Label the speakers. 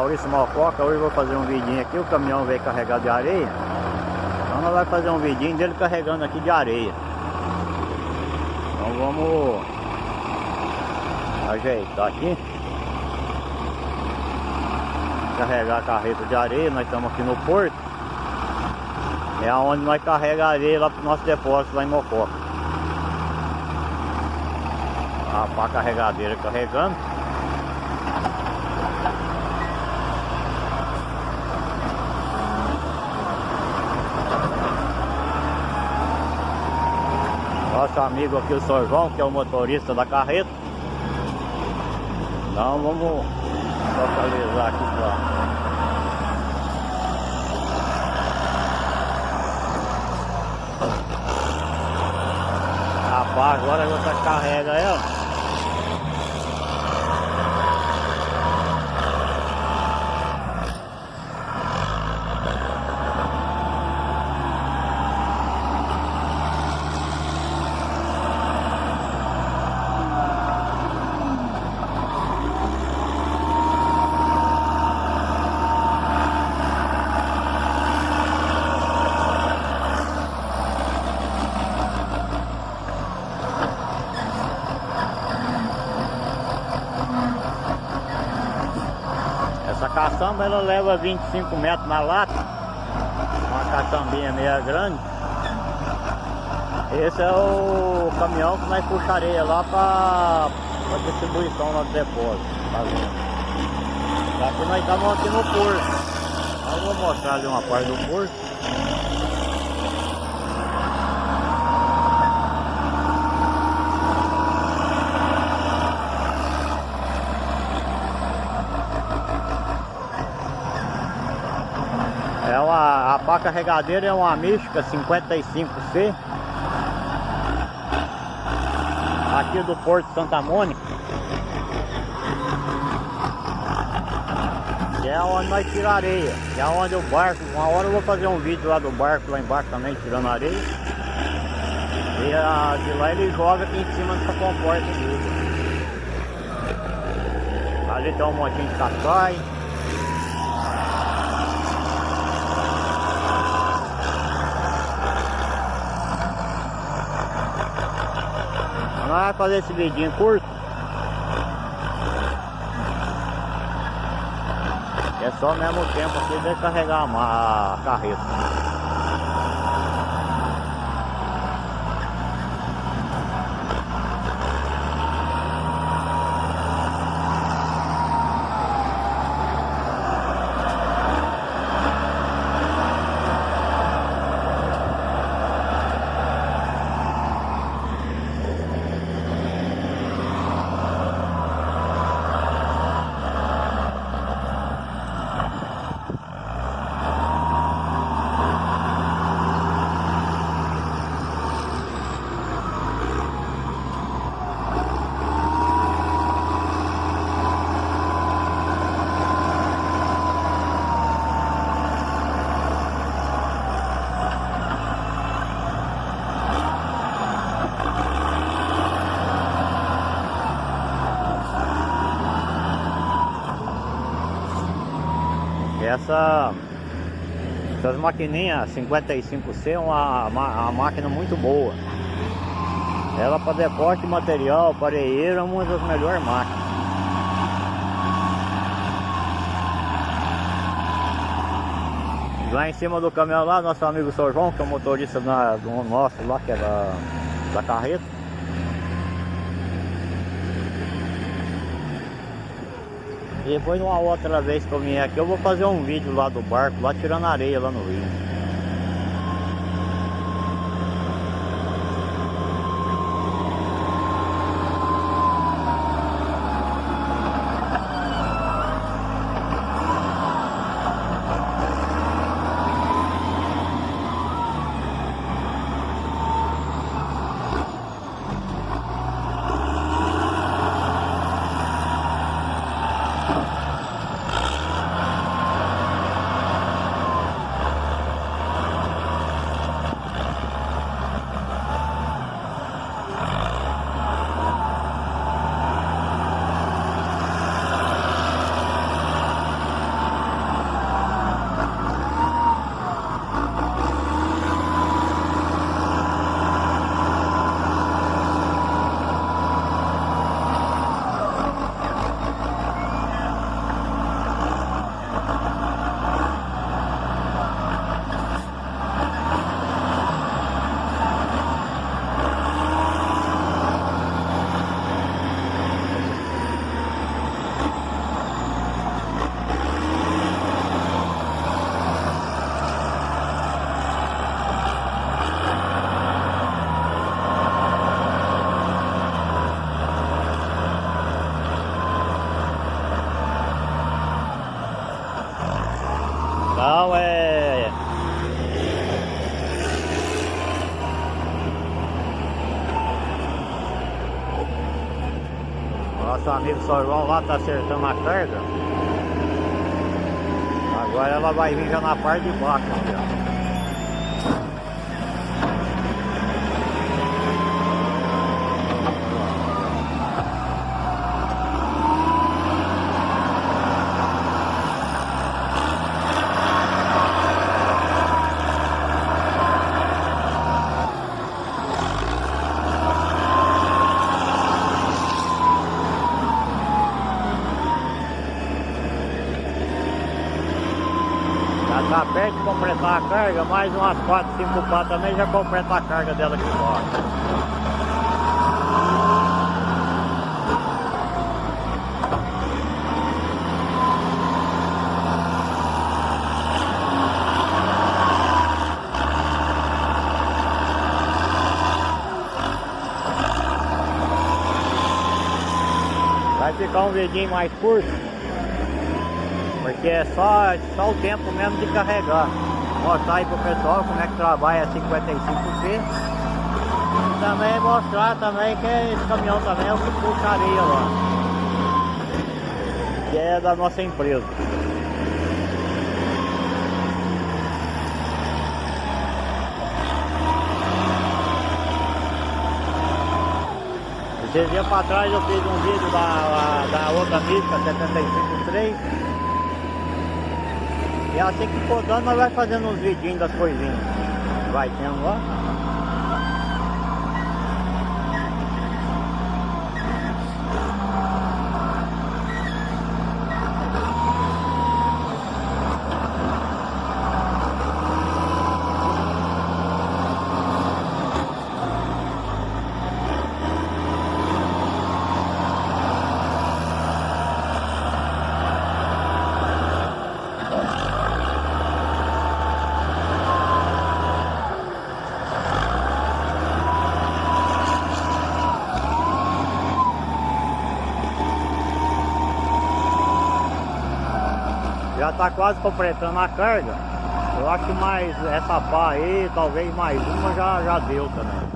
Speaker 1: Maurício Mococa, hoje vou fazer um vidinho aqui, o caminhão veio carregado de areia. Então nós vamos fazer um vidinho dele carregando aqui de areia. Então vamos ajeitar aqui. Carregar a carreta de areia, nós estamos aqui no porto. É onde nós carregamos a areia lá para o nosso depósito lá em Mococa. A pá carregadeira carregando. Nosso amigo aqui, o Sr. João, que é o motorista da carreta. Então vamos localizar aqui para Rapaz, agora você carrega ela. Caçamba ela leva 25 metros na lata. Uma caçambinha meia grande. Esse é o caminhão que nós puxa areia lá para distribuição lá do depósito? Aqui nós estamos aqui no porto Eu vou mostrar ali uma parte do porto É uma, a pá carregadeira é uma mística 55C Aqui do Porto Santa Mônica. Que é onde nós tiramos areia. Que é onde o barco, uma hora eu vou fazer um vídeo lá do barco lá embaixo também tirando areia. E a, de lá ele joga aqui em cima dessa comporta Ali tem um montinho de cascai Vamos fazer esse vidinho curto. É só mesmo tempo aqui de carregar a carreta. Essa essas maquininhas 55C é uma, uma, máquina muito boa. Ela para depósito de material, pareeiro, é uma das melhores máquinas. Lá em cima do caminhão lá, nosso amigo Sr. João, que é o motorista da, do nosso lá, que é da, da carreta. Depois uma outra vez que eu vier aqui eu vou fazer um vídeo lá do barco, lá tirando areia lá no rio. Nosso amigo São lá tá acertando a carga. Agora ela vai vir já na parte de baixo, ó. Tá perto de completar a carga, mais umas 4, 5 pá também já completa a carga dela aqui fora. Vai ficar um vidinho mais curto. Porque é só, só o tempo mesmo de carregar. Mostrar aí pro pessoal como é que trabalha 55C. E também mostrar também que esse caminhão também é o que puxa areia lá. Que é da nossa empresa. Esses dias para trás eu fiz um vídeo da, da outra mística 753 E assim que for dando nós vai fazendo uns vidinhos das coisinhas. Vai tendo lá Já tá quase completando a carga. Eu acho que mais essa pá aí, talvez mais uma já, já deu também.